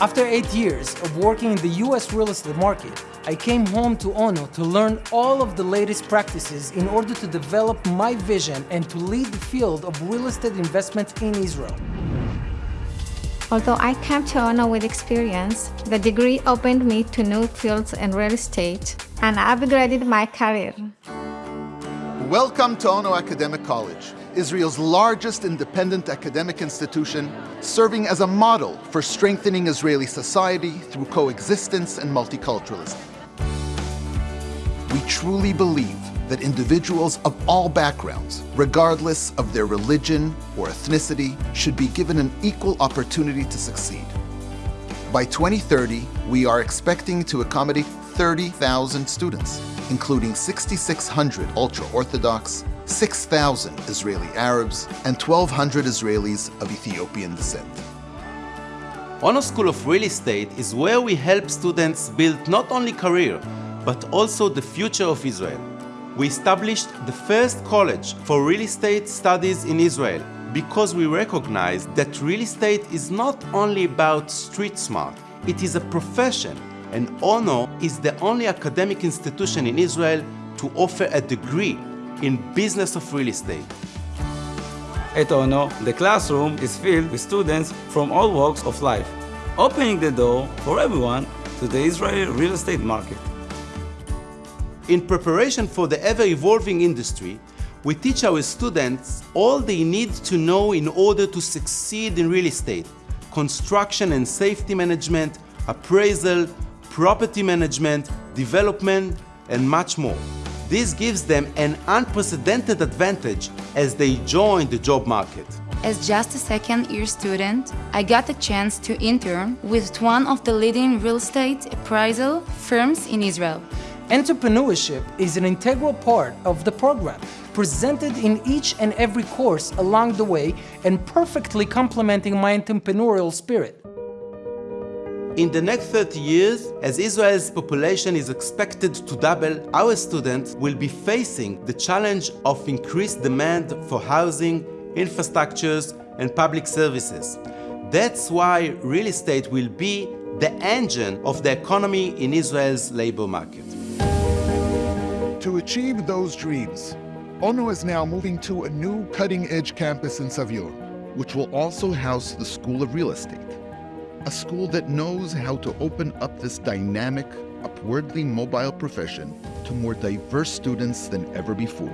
After eight years of working in the US real estate market, I came home to Ono to learn all of the latest practices in order to develop my vision and to lead the field of real estate investment in Israel. Although I came to Ono with experience, the degree opened me to new fields in real estate and upgraded my career. Welcome to Ono Academic College, Israel's largest independent academic institution, serving as a model for strengthening Israeli society through coexistence and multiculturalism. We truly believe that individuals of all backgrounds, regardless of their religion or ethnicity, should be given an equal opportunity to succeed. By 2030, we are expecting to accommodate 30,000 students, including 6,600 ultra-Orthodox, 6,000 Israeli Arabs, and 1,200 Israelis of Ethiopian descent. Ono School of Real Estate is where we help students build not only career, but also the future of Israel. We established the first college for real estate studies in Israel because we recognize that real estate is not only about street smart, it is a profession and Ono is the only academic institution in Israel to offer a degree in business of real estate. At Ono, the classroom is filled with students from all walks of life, opening the door for everyone to the Israeli real estate market. In preparation for the ever-evolving industry, we teach our students all they need to know in order to succeed in real estate, construction and safety management, appraisal, property management, development, and much more. This gives them an unprecedented advantage as they join the job market. As just a second-year student, I got a chance to intern with one of the leading real estate appraisal firms in Israel. Entrepreneurship is an integral part of the program, presented in each and every course along the way and perfectly complementing my entrepreneurial spirit. In the next 30 years, as Israel's population is expected to double, our students will be facing the challenge of increased demand for housing, infrastructures, and public services. That's why real estate will be the engine of the economy in Israel's labor market. To achieve those dreams, Ono is now moving to a new cutting-edge campus in Savion, which will also house the School of Real Estate a school that knows how to open up this dynamic, upwardly mobile profession to more diverse students than ever before.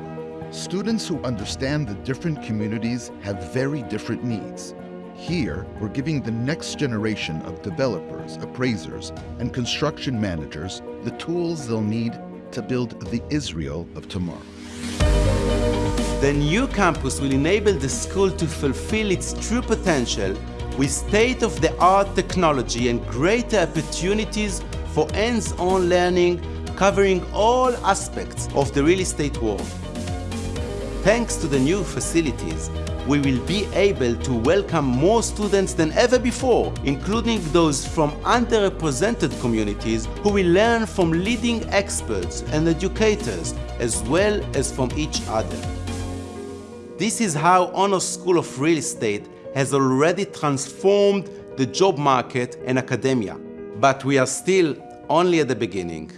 Students who understand the different communities have very different needs. Here, we're giving the next generation of developers, appraisers, and construction managers the tools they'll need to build the Israel of tomorrow. The new campus will enable the school to fulfill its true potential with state-of-the-art technology and greater opportunities for hands-on learning covering all aspects of the real estate world. Thanks to the new facilities, we will be able to welcome more students than ever before, including those from underrepresented communities who will learn from leading experts and educators as well as from each other. This is how Ono School of Real Estate has already transformed the job market and academia. But we are still only at the beginning.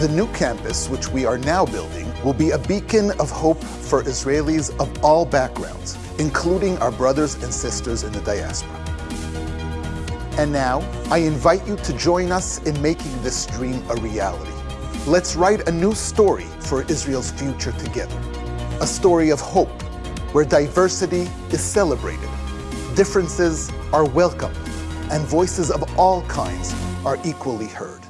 The new campus, which we are now building, will be a beacon of hope for Israelis of all backgrounds, including our brothers and sisters in the diaspora. And now, I invite you to join us in making this dream a reality. Let's write a new story for Israel's future together. A story of hope where diversity is celebrated, differences are welcomed, and voices of all kinds are equally heard.